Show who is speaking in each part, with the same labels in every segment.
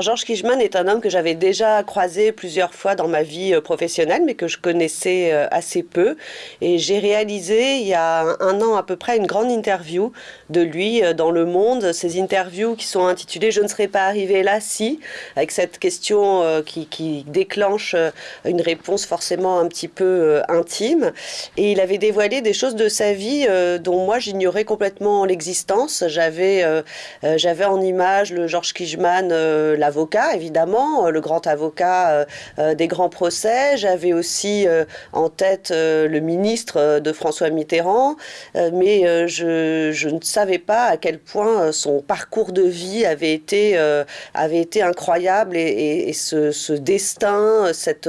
Speaker 1: Georges Kijman est un homme que j'avais déjà croisé plusieurs fois dans ma vie euh, professionnelle, mais que je connaissais euh, assez peu. Et j'ai réalisé il y a un an à peu près une grande interview de lui euh, dans Le Monde. Ces interviews qui sont intitulées Je ne serais pas arrivé là si, avec cette question qui, déclenche une réponse forcément un petit peu intime. Et il avait dévoilé des choses de sa vie dont moi j'ignorais complètement l'existence. J'avais j'avais en image le Georges Kijman, la avocat, évidemment, euh, le grand avocat euh, euh, des grands procès. J'avais aussi en tête le ministre de François Mitterrand, mais je, ne savais pas à quel point son parcours de vie avait été, incroyable et, ce, destin, cette,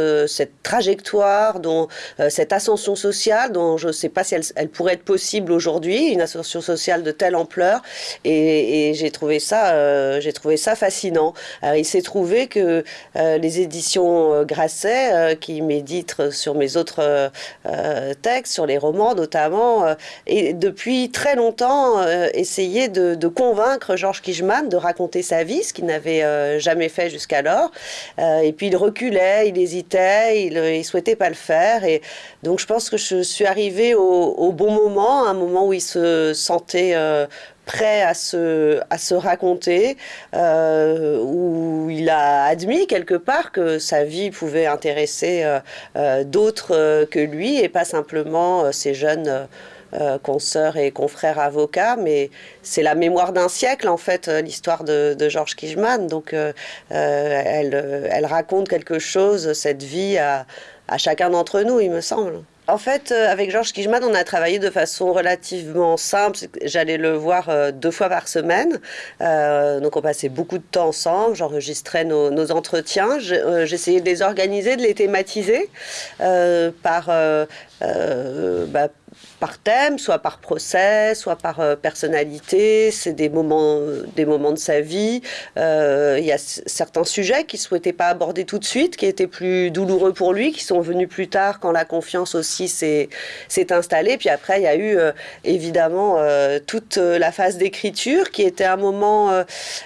Speaker 1: trajectoire, dont, cette ascension sociale, dont je ne sais pas si elle, pourrait être possible aujourd'hui, une ascension sociale de telle ampleur. Et, j'ai trouvé ça, fascinant. Il s'est trouvé que euh, les éditions euh, Grasset, qui méditent sur mes autres textes, sur les romans notamment, et depuis très longtemps essayaient de, convaincre Georges Kijman de raconter sa vie, ce qu'il n'avait jamais fait jusqu'alors. et puis il reculait, il hésitait, il ne souhaitait pas le faire. Et donc je pense que je suis arrivée au bon moment, un moment où il se sentait prêt à se, raconter, euh, où il a admis quelque part que sa vie pouvait intéresser euh, euh, d'autres que lui et pas simplement ces jeunes consoeurs et confrères avocats, mais c'est la mémoire d'un siècle en fait, l'histoire de, Georges Kijman. Donc elle, raconte quelque chose, cette vie, à chacun d'entre nous, il me semble. En fait, euh, avec Georges Kijman, on a travaillé de façon relativement simple. J'allais le voir euh, deux fois par semaine. Euh, donc, on passait beaucoup de temps ensemble. J'enregistrais nos, entretiens. J'essayais de les organiser, de les thématiser par, bah, par thème, soit par procès, soit par euh, personnalité. C'est des moments, des moments de sa vie. Euh, il y a certains sujets qu'il souhaitait pas aborder tout de suite, qui étaient plus douloureux pour lui, qui sont venus plus tard quand la confiance aussi s'est installée. Puis après, il y a eu euh, évidemment toute la phase d'écriture, qui était un moment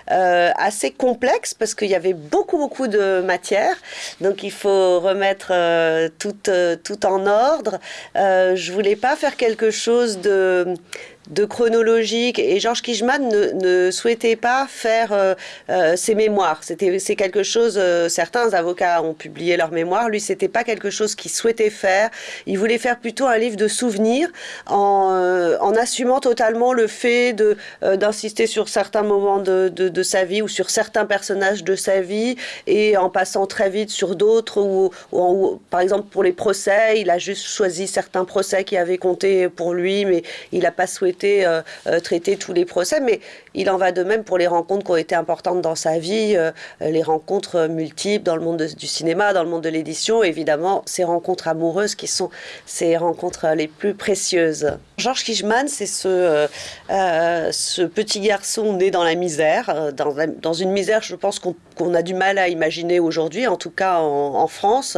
Speaker 1: assez complexe parce qu'il y avait beaucoup beaucoup de matière. Donc il faut remettre tout tout en ordre. je voulais pas faire quelque chose de de chronologique et Georges Kijman ne, souhaitait pas faire euh, euh, ses mémoires. C'était c'est quelque chose. Euh, certains avocats ont publié leurs mémoires. Lui, c'était pas quelque chose qu'il souhaitait faire. Il voulait faire plutôt un livre de souvenirs en, assumant totalement le fait d'insister sur certains moments de, de, sa vie ou sur certains personnages de sa vie et en passant très vite sur d'autres ou, ou, par exemple pour les procès, il a juste choisi certains procès qui avaient compté pour lui, mais il n'a pas souhaité euh, euh, traiter tous les procès, mais il en va de même pour les rencontres qui ont été importantes dans sa vie, euh, les rencontres multiples dans le monde du cinéma, dans le monde de l'édition, évidemment, ces rencontres amoureuses qui sont ces rencontres les plus précieuses. Georges Kijman, c'est ce, ce petit garçon né dans la misère, dans, dans une misère, je pense qu'on a du mal à imaginer aujourd'hui, en tout cas en, France,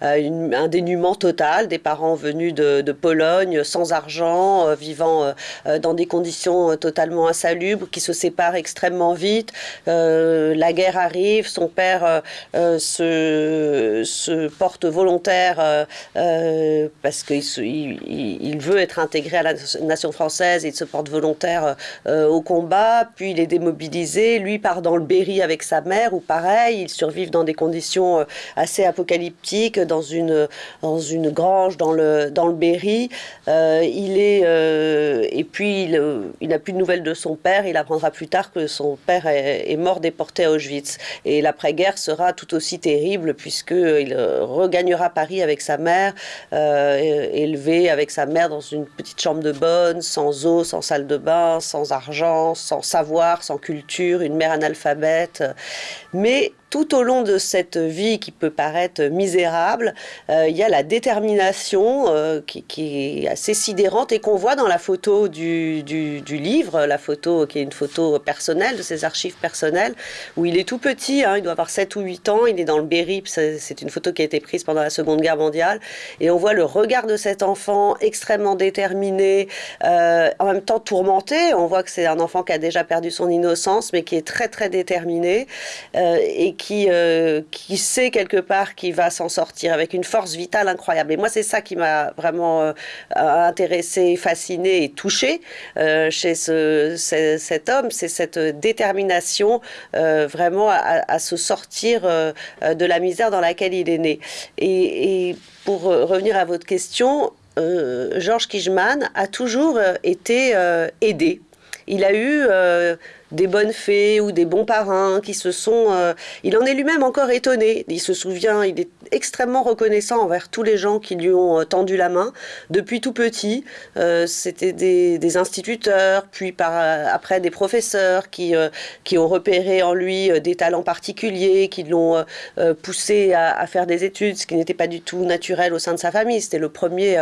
Speaker 1: un dénuement total, des parents venus de, de Pologne, sans argent, vivant euh, dans des conditions euh, totalement insalubres, qui se séparent extrêmement vite. Euh, la guerre arrive, son père se, porte volontaire parce qu'il il, il, veut être intégré à la nation française, il se porte volontaire au combat, puis il est démobilisé, lui part dans le Berry avec sa mère, ou pareil, ils survivent dans des conditions assez apocalyptiques, dans une, dans une grange dans le, dans le Berry. il est, puis, il, n'a plus de nouvelles de son père. Il apprendra plus tard que son père est, mort déporté à Auschwitz. Et l'après-guerre sera tout aussi terrible puisqu'il regagnera Paris avec sa mère, euh, élevé avec sa mère dans une petite chambre de bonne, sans eau, sans salle de bain, sans argent, sans savoir, sans culture, une mère analphabète. Mais tout au long de cette vie qui peut paraître misérable, il y a la détermination qui, est assez sidérante et qu'on voit dans la photo du, livre, la photo qui est une photo personnelle, de ses archives personnelles, où il est tout petit, hein, il doit avoir 7 ou 8 ans, il est dans le Berry, c'est une photo qui a été prise pendant la Seconde Guerre mondiale, et on voit le regard de cet enfant extrêmement déterminé, euh, en même temps tourmenté, on voit que c'est un enfant qui a déjà perdu son innocence, mais qui est très très déterminé, euh, et qui, euh, qui sait quelque part qu'il va s'en sortir avec une force vitale incroyable. Et moi, c'est ça qui m'a vraiment intéressé, fasciné et touché chez ce, cet homme, c'est cette détermination vraiment à, se sortir de la misère dans laquelle il est né. Et, pour revenir à votre question, Georges Kijman a toujours été aidé. Il a eu des bonnes fées ou des bons parrains qui se sont... Euh, il en est lui-même encore étonné. Il se souvient, il est extrêmement reconnaissant envers tous les gens qui lui ont euh, tendu la main depuis tout petit. Euh, c'était des, instituteurs, puis par, après des professeurs qui, qui ont repéré en lui des talents particuliers, qui l'ont poussé à, faire des études, ce qui n'était pas du tout naturel au sein de sa famille. C'était le premier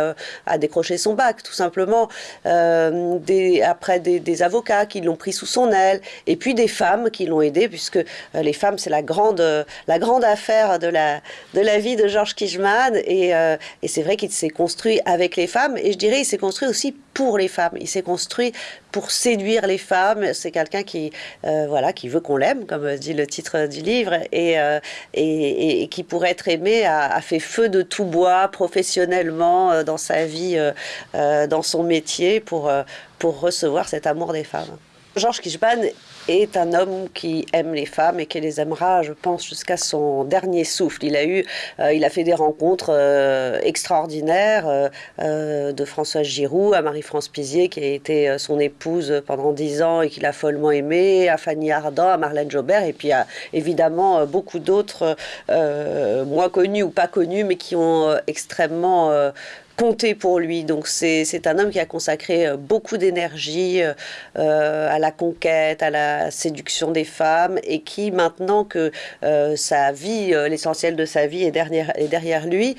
Speaker 1: à décrocher son bac, tout simplement. Après des avocats qui l'ont pris sous son aile et puis des femmes qui l'ont aidé, puisque euh, les femmes, c'est la grande, euh, la grande affaire de la, de la vie de Georges Kijman, et, euh, et c'est vrai qu'il s'est construit avec les femmes, et je dirais il s'est construit aussi pour les femmes, il s'est construit pour séduire les femmes, c'est quelqu'un qui, voilà, qui veut qu'on l'aime, comme dit le titre du livre, et, et, qui pour être aimé a, fait feu de tout bois professionnellement dans sa vie, dans son métier, pour, pour recevoir cet amour des femmes. Georges Kishban est un homme qui aime les femmes et qui les aimera, je pense, jusqu'à son dernier souffle. Il a eu, euh, il a fait des rencontres euh, extraordinaires euh, de Françoise Giroud à Marie-France Pizier, qui a été son épouse pendant dix ans et qu'il a follement aimé, à Fanny Ardant, à Marlène Jobert, et puis à évidemment beaucoup d'autres moins connus ou pas connus, mais qui ont extrêmement compter pour lui. Donc c'est un homme qui a consacré euh, beaucoup d'énergie euh, euh, à la conquête, à la séduction des femmes et qui maintenant que sa vie, l'essentiel de sa vie est derrière, est derrière lui,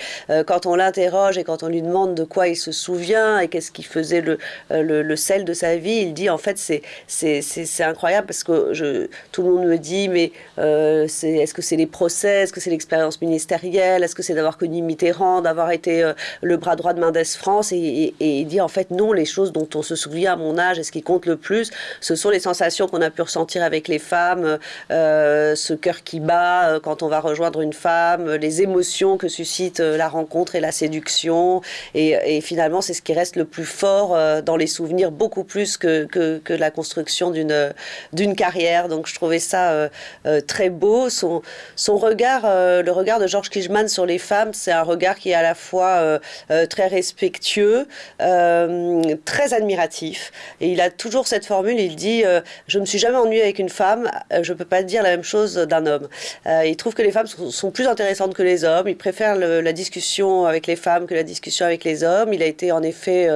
Speaker 1: quand on l'interroge et quand on lui demande de quoi il se souvient et qu'est-ce qui faisait le, le, sel de sa vie, il dit en fait c'est incroyable parce que je, tout le monde me dit mais est-ce que c'est les procès, est-ce que c'est l'expérience ministérielle, est-ce que c'est d'avoir connu Mitterrand, d'avoir été le bras droit de Mendes France et, il dit en fait non, les choses dont on se souvient à mon âge et ce qui compte le plus, ce sont les sensations qu'on a pu ressentir avec les femmes, euh, ce cœur qui bat euh, quand on va rejoindre une femme, les émotions que suscite euh, la rencontre et la séduction. Et, finalement, c'est ce qui reste le plus fort dans les souvenirs, beaucoup plus que, que, la construction d'une d'une carrière. Donc je trouvais ça très beau. Son, son regard, le regard de Georges Kijman sur les femmes, c'est un regard qui est à la fois très respectueux, euh, très admiratif. Et il a toujours cette formule, il dit euh, Je ne me suis jamais ennuyé avec une femme, euh, je ne peux pas dire la même chose d'un homme. il trouve que les femmes sont, plus intéressantes que les hommes, il préfère la discussion avec les femmes que la discussion avec les hommes. Il a été en effet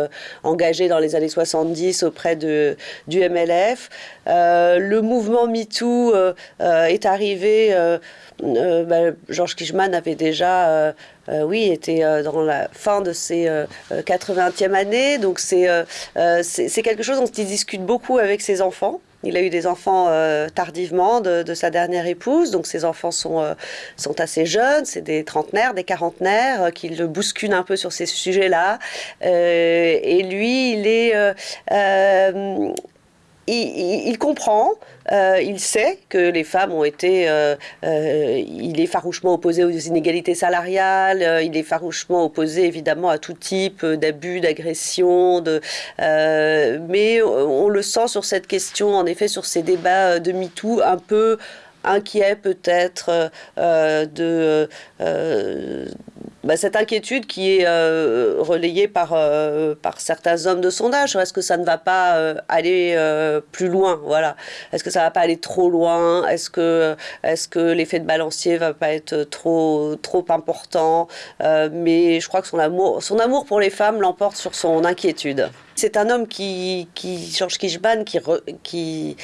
Speaker 1: engagé dans les années 70 auprès de, du MLF. Le mouvement MeToo est arrivé, bah, Georges Kijman avait déjà euh, oui, était euh, dans la fin de ses 80e euh, années. Donc c'est c'est quelque chose dont il discute beaucoup avec ses enfants. Il a eu des enfants tardivement de, sa dernière épouse, donc ses enfants sont, sont assez jeunes, c'est des trentenaires, des quarantenaires qui le bousculent un peu sur ces sujets-là. et lui, il est il, comprend, euh, il sait que les femmes ont été, euh, euh, il est farouchement opposé aux inégalités salariales, il est farouchement opposé évidemment à tout type d'abus, d'agression, mais on le sent sur cette question, en effet, sur ces débats de MeToo, un peu inquiet peut-être de bah, cette inquiétude qui est euh, relayée par, euh, par certains hommes de sondage. Est-ce que ça ne va pas euh, aller plus loin voilà. Est-ce que ça ne va pas aller trop loin? Est-ce que, est que l'effet de balancier ne va pas être trop, trop important? Mais je crois que son amour, son amour pour les femmes l'emporte sur son inquiétude. C'est un homme qui, qui Georges Kishban, qui, qui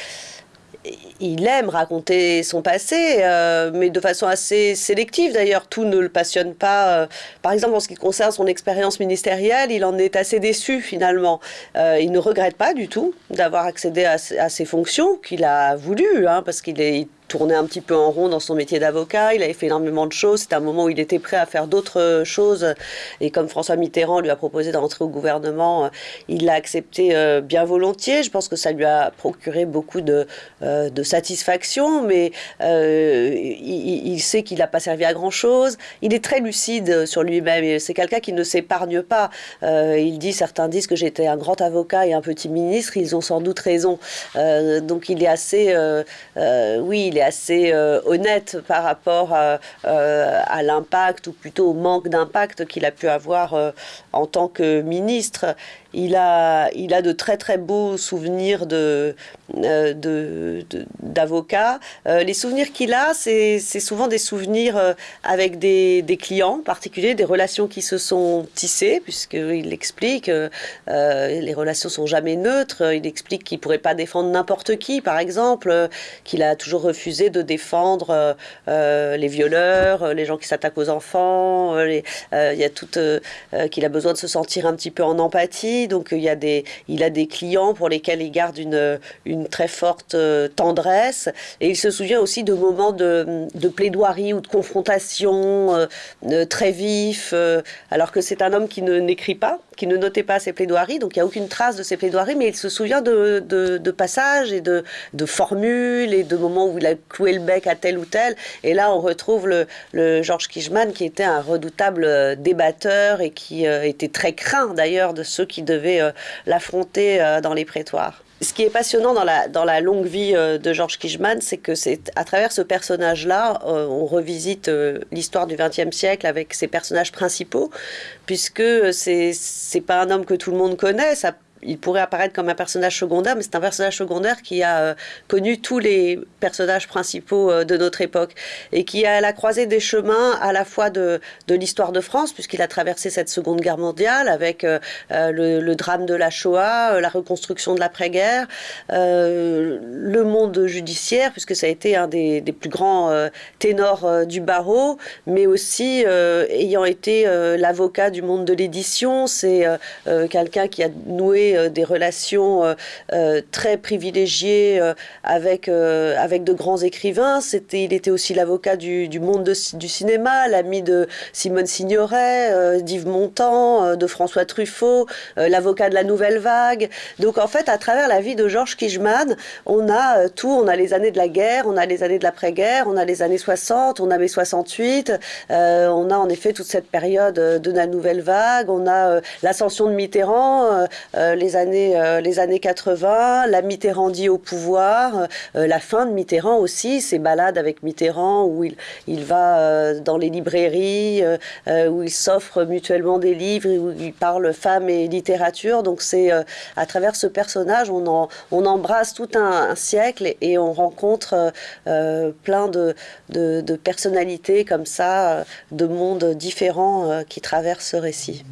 Speaker 1: il aime raconter son passé, euh, mais de façon assez sélective d'ailleurs. Tout ne le passionne pas. Euh, par exemple, en ce qui concerne son expérience ministérielle, il en est assez déçu finalement. Euh, il ne regrette pas du tout d'avoir accédé à, à, ses fonctions qu'il a voulu, hein, parce qu'il est tournait un petit peu en rond dans son métier d'avocat, il avait fait énormément de choses, c'était un moment où il était prêt à faire d'autres choses, et comme François Mitterrand lui a proposé d'entrer au gouvernement, il l'a accepté euh, bien volontiers, je pense que ça lui a procuré beaucoup de, euh, satisfaction, mais euh, il, il, sait qu'il n'a pas servi à grand-chose, il est très lucide sur lui-même, c'est quelqu'un qui ne s'épargne pas, il dit, certains disent que j'étais un grand avocat et un petit ministre, ils ont sans doute raison, donc il est assez, oui, il est assez euh, honnête par rapport à, euh, à l'impact, ou plutôt au manque d'impact qu'il a pu avoir euh, en tant que ministre. Il a, il a de très très beaux souvenirs de, d'avocat. les souvenirs qu'il a, c'est, souvent des souvenirs avec des, des, clients particuliers, des relations qui se sont tissées, puisqu'il explique euh, les relations sont jamais neutres. Il explique qu'il pourrait pas défendre n'importe qui, par exemple, qu'il a toujours refusé de défendre euh, euh, les violeurs, euh, les gens qui s'attaquent aux enfants. il y a tout qu'il a besoin de se sentir un petit peu en empathie. Donc il y a des, il a des clients pour lesquels il garde une, une très forte tendresse. Et il se souvient aussi de moments de, plaidoirie ou de confrontation très vifs, alors que c'est un homme qui n'écrit pas, qui ne notait pas ses plaidoiries, donc il n'y a aucune trace de ses plaidoiries, mais il se souvient de, passages et de, formules et de moments où il a cloué le bec à tel ou tel. Et là, on retrouve le, le Georges Kijman, qui était un redoutable euh, débatteur et qui euh, était très craint d'ailleurs de ceux qui devaient euh, l'affronter dans les prétoires. Ce qui est passionnant dans la, longue vie de Georges Kijman, c'est que c'est à travers ce personnage-là, on revisite l'histoire du XXe siècle avec ses personnages principaux, puisque c'est c'est pas un homme que tout le monde connaît. Il pourrait apparaître comme un personnage secondaire, mais c'est un personnage secondaire qui a euh, connu tous les personnages principaux euh, de notre époque et qui a la croisée des chemins à la fois de, l'histoire de France, puisqu'il a traversé cette Seconde Guerre mondiale avec euh, le, drame de la Shoah, la reconstruction de l'après-guerre, le monde judiciaire, puisque ça a été un des plus grands ténors du barreau, mais aussi ayant été l'avocat du monde de l'édition, c'est quelqu'un qui a noué euh, des relations euh, euh, très privilégiées avec, avec de grands écrivains. Il était aussi l'avocat du, du, monde du cinéma, l'ami de Simone Signoret, d'Yves Montand, de François Truffaut, l'avocat de la Nouvelle Vague. Donc en fait, à travers la vie de Georges Kijman, on a tout. On a les années de la guerre, on a les années de l'après-guerre, on a les années 60, on a mai 68, on a en effet toute cette période de la Nouvelle Vague, on a l'ascension de Mitterrand, les années, euh, les années 80, la Mitterrandie au pouvoir, euh, la fin de Mitterrand aussi, ses balades avec Mitterrand où il, va euh, dans les librairies, où il s'offre mutuellement des livres, où il parle femmes et littérature. Donc c'est à travers ce personnage, on, embrasse tout un, siècle et, on rencontre plein de, personnalités comme ça, de mondes différents qui traversent ce récit.